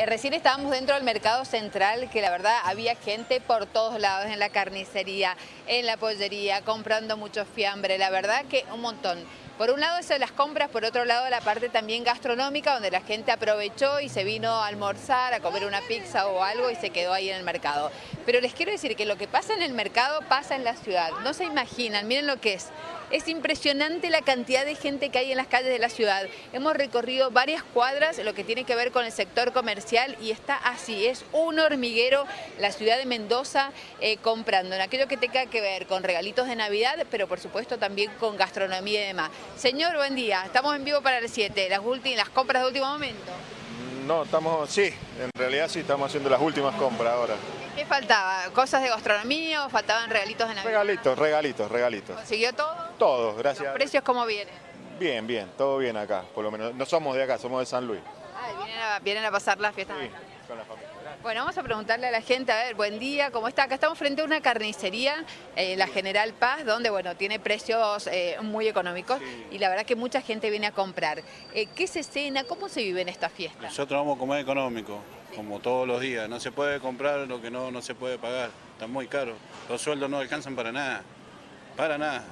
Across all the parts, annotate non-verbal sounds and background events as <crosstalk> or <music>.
Eh, recién estábamos dentro del mercado central, que la verdad había gente por todos lados, en la carnicería, en la pollería, comprando mucho fiambre, la verdad que un montón. Por un lado eso de las compras, por otro lado la parte también gastronómica, donde la gente aprovechó y se vino a almorzar, a comer una pizza o algo y se quedó ahí en el mercado. Pero les quiero decir que lo que pasa en el mercado pasa en la ciudad. No se imaginan, miren lo que es. Es impresionante la cantidad de gente que hay en las calles de la ciudad. Hemos recorrido varias cuadras, lo que tiene que ver con el sector comercial y está así, es un hormiguero la ciudad de Mendoza eh, comprando en aquello que tenga que ver con regalitos de Navidad, pero por supuesto también con gastronomía y demás. Señor, buen día. Estamos en vivo para el 7, las, las compras de último momento. No, estamos, sí, en realidad sí estamos haciendo las últimas compras ahora. ¿Qué faltaba? ¿Cosas de gastronomía o faltaban regalitos de Navidad? Regalitos, regalitos, regalitos. ¿Consiguió todo? Todo, gracias. ¿Los precios cómo vienen? Bien, bien, todo bien acá, por lo menos. No somos de acá, somos de San Luis. Ah, vienen a, pasar las fiestas sí. Bueno, vamos a preguntarle a la gente, a ver, buen día, ¿cómo está? Acá estamos frente a una carnicería, eh, la General Paz, donde, bueno, tiene precios eh, muy económicos y la verdad que mucha gente viene a comprar. Eh, ¿Qué se cena? ¿Cómo se vive en esta fiesta? Nosotros vamos a comer económico, como todos los días. No se puede comprar lo que no, no se puede pagar, está muy caro. Los sueldos no alcanzan para nada, para nada.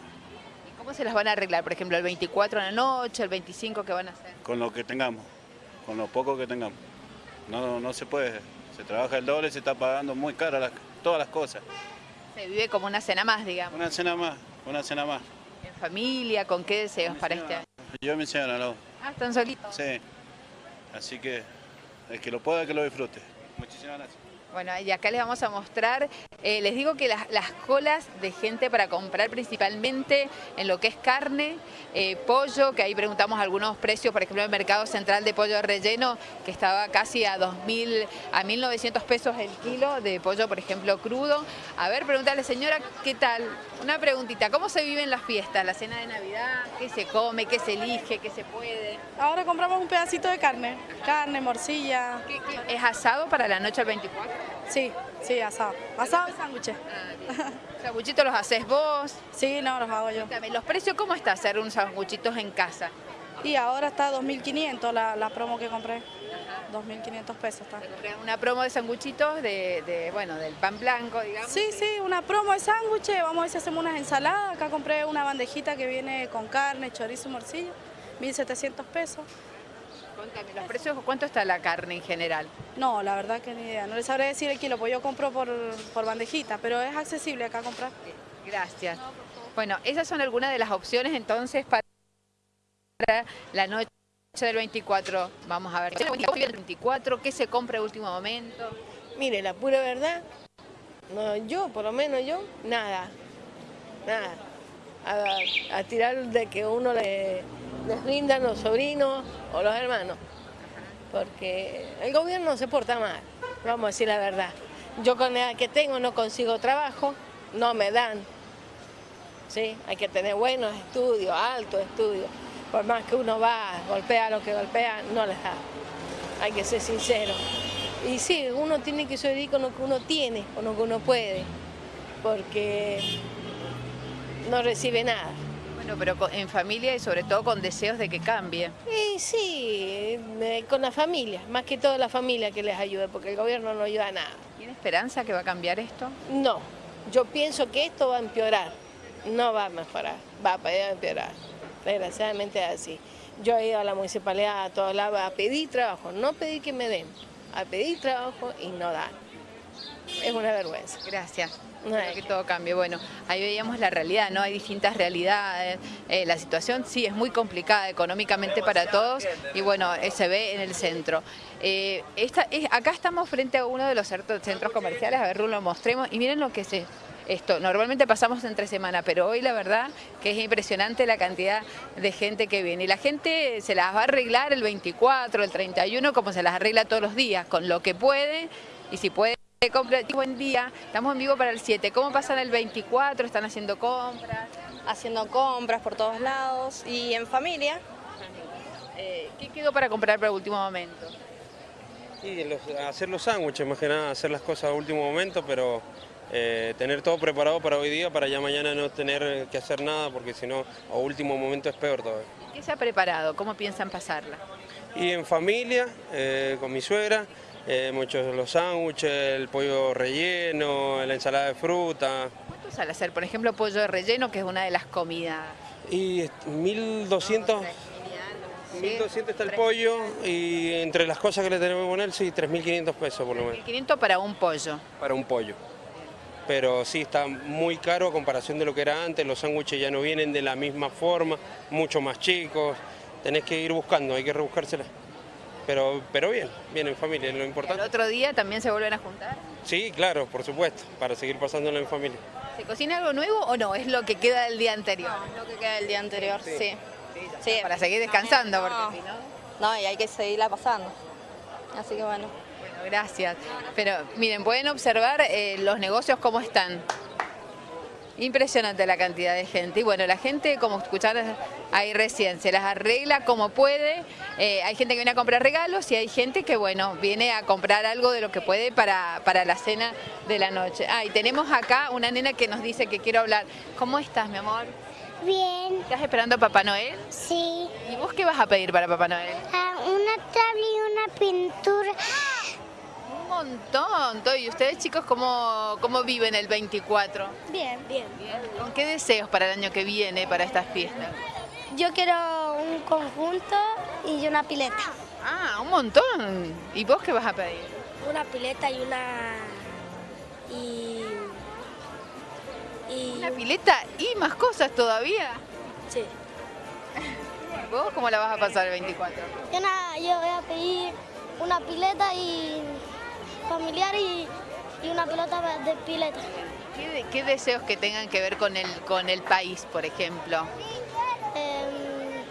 ¿Y cómo se las van a arreglar? Por ejemplo, el 24 en la noche, el 25, ¿qué van a hacer? Con lo que tengamos, con lo poco que tengamos. No, no se puede. Se trabaja el doble, se está pagando muy caro todas las cosas. Se vive como una cena más, digamos. Una cena más, una cena más. ¿En familia? ¿Con qué deseos para este año? Yo me mi ¿no? Ah, ¿están solitos? Sí. Así que el que lo pueda, que lo disfrute. Muchísimas gracias. Bueno, y acá les vamos a mostrar, eh, les digo que las, colas de gente para comprar principalmente en lo que es carne, eh, pollo, que ahí preguntamos algunos precios, por ejemplo, el mercado central de pollo relleno, que estaba casi a 2.000, a 1.900 pesos el kilo de pollo, por ejemplo, crudo. A ver, preguntarle, señora, ¿qué tal? Una preguntita, ¿cómo se viven las fiestas, la cena de Navidad? ¿Qué se come, qué se elige, qué se puede? Ahora compramos un pedacito de carne, carne, morcilla. ¿Es asado para la noche del 24? Sí, sí, asado. Asado y sándwiches. <laughs> ¿Sanguchitos los haces vos? Sí, no, los hago yo. ¿los precios cómo está hacer unos sanguchitos en casa? Y ahora está 2.500 la, la promo que compré. 2.500 pesos está. Una promo de sanguchitos de, bueno, del pan blanco, digamos. Sí, sí, una promo de sándwiches. Vamos a ver si hacemos unas ensaladas. Acá compré una bandejita que viene con carne, chorizo y morcilla. 1.700 pesos. Contame, ¿los precios cuánto está la carne en general? No, la verdad que ni idea. No les sabré decir el kilo, pues yo compro por, bandejita, pero es accesible acá comprar. Gracias. Bueno, esas son algunas de las opciones entonces para la noche del 24. Vamos a ver, el 24, ¿qué se compra en último momento? Mire, la pura verdad, no, yo, por lo menos yo, nada, nada. A, a tirar de que uno le les brindan los sobrinos o los hermanos, porque el gobierno se porta mal, vamos a decir la verdad. Yo con la edad que tengo no consigo trabajo, no me dan. ¿sí? Hay que tener buenos estudios, altos estudios. Por más que uno va, golpea lo que golpea, no les da. Hay que ser sincero. Y sí, uno tiene que sobrevivir con lo que uno tiene, con lo que uno puede, porque no recibe nada pero en familia y sobre todo con deseos de que cambie. Sí, sí, con la familia, más que todo la familia que les ayude, porque el gobierno no ayuda a nada. ¿Tiene esperanza que va a cambiar esto? No, yo pienso que esto va a empeorar, no va a mejorar, va a empeorar. Desgraciadamente es así. Yo he ido a la municipalidad a todos lados a pedir trabajo, no pedir que me den, a pedir trabajo y no dan. Es una vergüenza. Gracias que todo cambie. Bueno, ahí veíamos la realidad, ¿no? Hay distintas realidades. Eh, la situación sí es muy complicada económicamente para todos y bueno, eh, se ve en el centro. Eh, acá estamos frente a uno de los centros comerciales, a ver, lo mostremos y miren lo que es esto. Normalmente pasamos entre semana, pero hoy la verdad que es impresionante la cantidad de gente que viene. Y la gente se las va a arreglar el 24, el 31, como se las arregla todos los días, con lo que puede y si puede Buen día, estamos en vivo para el 7. ¿Cómo pasan el 24? ¿Están haciendo compras? Haciendo compras por todos lados y en familia. Eh, ¿Qué quedó para comprar para el último momento? Sí, hacer los sándwiches, más que nada, hacer las cosas a último momento, pero eh, tener todo preparado para hoy día, para ya mañana no tener que hacer nada, porque si no, a último momento es peor todavía. ¿Qué se ha preparado? ¿Cómo piensan pasarla? Y en familia, eh, con mi suegra, eh, hemos hecho los sándwiches, el pollo relleno, la ensalada de fruta. ¿Cuánto sale hacer, por ejemplo, pollo de relleno, que es una de las comidas? Y 1200, 1200 está el pollo y entre las cosas que le tenemos que poner, sí, 3500 pesos por lo menos. 500 para un pollo. Para un pollo. Pero sí, está muy caro a comparación de lo que era antes, los sándwiches ya no vienen de la misma forma, mucho más chicos, tenés que ir buscando, hay que rebuscársela. Pero, pero bien, bien en familia, es lo ¿El importante. otro día también se vuelven a juntar? Sí, claro, por supuesto, para seguir pasándolo en familia. ¿Se cocina algo nuevo o no? Es lo que queda del día anterior. Lo que queda del día anterior, sí. Sí. Para seguir descansando, porque No. si no... No, y hay que seguirla pasando. Así que bueno. Bueno, gracias. Pero miren, pueden observar eh, los negocios cómo están. Impresionante la cantidad de gente. Y bueno, la gente, como escucharon ahí recién, se las arregla como puede. Eh, hay gente que viene a comprar regalos y hay gente que, bueno, viene a comprar algo de lo que puede para, para la cena de la noche. Ah, y tenemos acá una nena que nos dice que quiero hablar. ¿Cómo estás, mi amor? Bien, ¿Estás esperando a Papá Noel? sí. ¿Y vos qué vas a pedir para Papá Noel? Ah, una tabla y una pintura. Un montón. ¿Y ustedes, chicos, cómo, cómo viven el 24? Bien, bien. ¿Con qué deseos para el año que viene, para estas fiestas? Yo quiero un conjunto y una pileta. Ah, un montón. ¿Y vos qué vas a pedir? Una pileta y una... y... y... Una pileta y más cosas todavía. Sí. ¿Y <laughs> ¿Vos cómo la vas a pasar el 24? Yo, nada, yo voy a pedir una pileta y familiar y, y una pelota de pileta. ¿Qué, de- qué deseos que tengan que ver con el, con el país, por ejemplo? Em,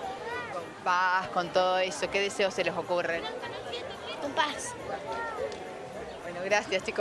Con paz, con todo eso. ¿Qué deseos se les ocurren? con paz. Bueno, gracias, chicos.